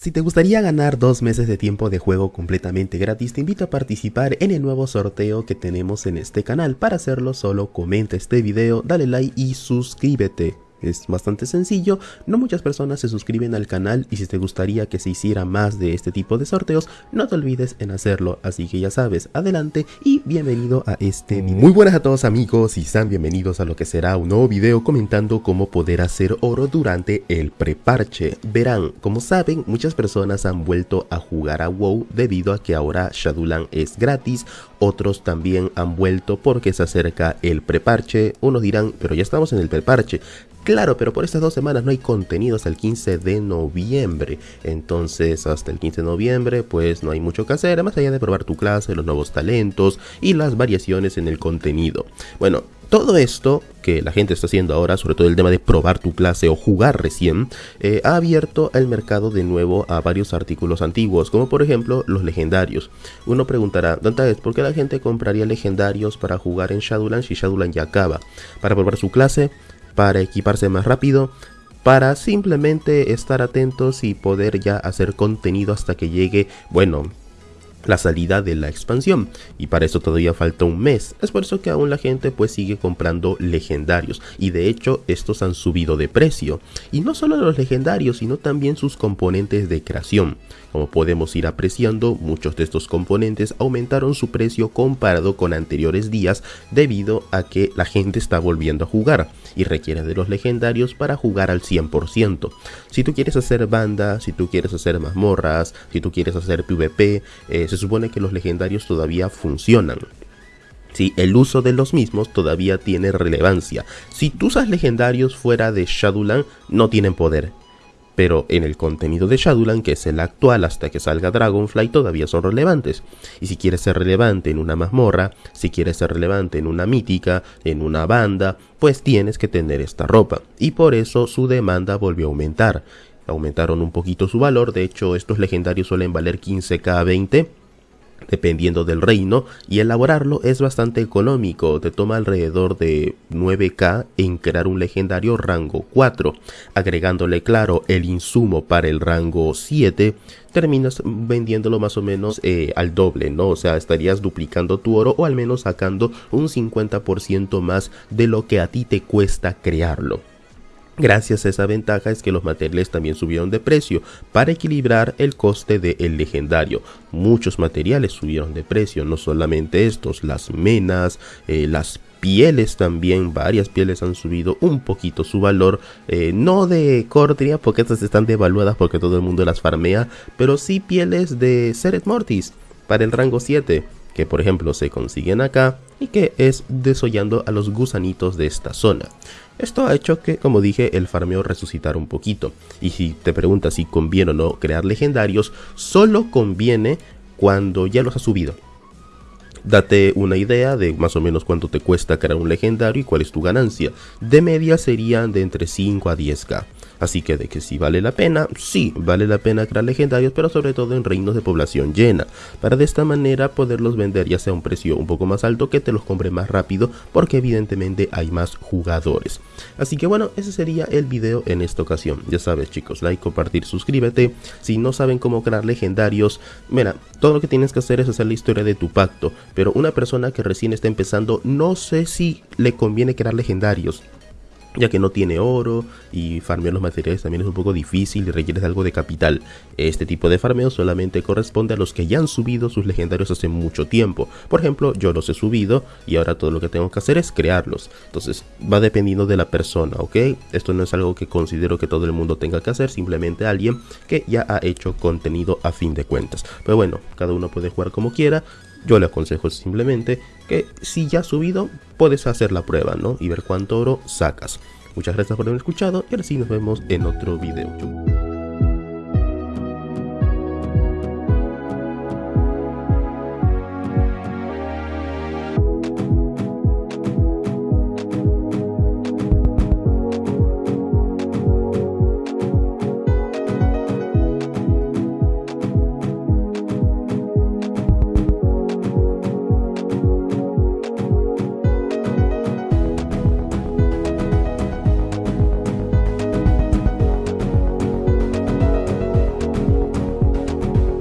Si te gustaría ganar dos meses de tiempo de juego completamente gratis, te invito a participar en el nuevo sorteo que tenemos en este canal. Para hacerlo solo comenta este video, dale like y suscríbete. Es bastante sencillo, no muchas personas se suscriben al canal y si te gustaría que se hiciera más de este tipo de sorteos, no te olvides en hacerlo, así que ya sabes, adelante y bienvenido a este video. Muy buenas a todos amigos y sean bienvenidos a lo que será un nuevo video comentando cómo poder hacer oro durante el preparche. Verán, como saben, muchas personas han vuelto a jugar a WoW debido a que ahora Shadowland es gratis, otros también han vuelto porque se acerca el preparche, unos dirán, pero ya estamos en el preparche, Claro, pero por estas dos semanas no hay contenido hasta el 15 de noviembre. Entonces, hasta el 15 de noviembre, pues no hay mucho que hacer, más allá de probar tu clase, los nuevos talentos y las variaciones en el contenido. Bueno, todo esto que la gente está haciendo ahora, sobre todo el tema de probar tu clase o jugar recién, eh, ha abierto el mercado de nuevo a varios artículos antiguos, como por ejemplo los legendarios. Uno preguntará, ¿dónde es? ¿Por qué la gente compraría legendarios para jugar en Shadowlands si Shadowlands ya acaba? ¿Para probar su clase? Para equiparse más rápido, para simplemente estar atentos y poder ya hacer contenido hasta que llegue, bueno, la salida de la expansión. Y para eso todavía falta un mes. Es por eso que aún la gente pues sigue comprando legendarios. Y de hecho estos han subido de precio. Y no solo los legendarios sino también sus componentes de creación como podemos ir apreciando, muchos de estos componentes aumentaron su precio comparado con anteriores días debido a que la gente está volviendo a jugar y requiere de los legendarios para jugar al 100%. Si tú quieres hacer banda, si tú quieres hacer mazmorras, si tú quieres hacer PvP, eh, se supone que los legendarios todavía funcionan. Si el uso de los mismos todavía tiene relevancia. Si tú usas legendarios fuera de Shadowland, no tienen poder pero en el contenido de Shadowland, que es el actual hasta que salga Dragonfly, todavía son relevantes. Y si quieres ser relevante en una mazmorra, si quieres ser relevante en una mítica, en una banda, pues tienes que tener esta ropa. Y por eso su demanda volvió a aumentar. Aumentaron un poquito su valor, de hecho estos legendarios suelen valer 15k 20 dependiendo del reino y elaborarlo es bastante económico, te toma alrededor de 9k en crear un legendario rango 4, agregándole claro el insumo para el rango 7 terminas vendiéndolo más o menos eh, al doble, ¿no? O sea, estarías duplicando tu oro o al menos sacando un 50% más de lo que a ti te cuesta crearlo. Gracias a esa ventaja es que los materiales también subieron de precio para equilibrar el coste del legendario. Muchos materiales subieron de precio, no solamente estos, las menas, eh, las pieles también, varias pieles han subido un poquito su valor, eh, no de Cordria porque estas están devaluadas porque todo el mundo las farmea, pero sí pieles de Seret Mortis para el rango 7 que por ejemplo se consiguen acá y que es desollando a los gusanitos de esta zona. Esto ha hecho que, como dije, el farmeo resucitara un poquito. Y si te preguntas si conviene o no crear legendarios, solo conviene cuando ya los has subido. Date una idea de más o menos cuánto te cuesta crear un legendario y cuál es tu ganancia. De media serían de entre 5 a 10k. Así que de que si vale la pena, sí, vale la pena crear legendarios, pero sobre todo en reinos de población llena, para de esta manera poderlos vender ya sea a un precio un poco más alto que te los compre más rápido, porque evidentemente hay más jugadores. Así que bueno, ese sería el video en esta ocasión. Ya sabes chicos, like, compartir, suscríbete. Si no saben cómo crear legendarios, mira, todo lo que tienes que hacer es hacer la historia de tu pacto, pero una persona que recién está empezando, no sé si le conviene crear legendarios ya que no tiene oro y farmear los materiales también es un poco difícil y requiere algo de capital. Este tipo de farmeo solamente corresponde a los que ya han subido sus legendarios hace mucho tiempo. Por ejemplo, yo los he subido y ahora todo lo que tengo que hacer es crearlos. Entonces va dependiendo de la persona, ¿ok? Esto no es algo que considero que todo el mundo tenga que hacer, simplemente alguien que ya ha hecho contenido a fin de cuentas. Pero bueno, cada uno puede jugar como quiera. Yo le aconsejo simplemente que si ya has subido, puedes hacer la prueba, ¿no? Y ver cuánto oro sacas. Muchas gracias por haber escuchado y ahora sí nos vemos en otro video.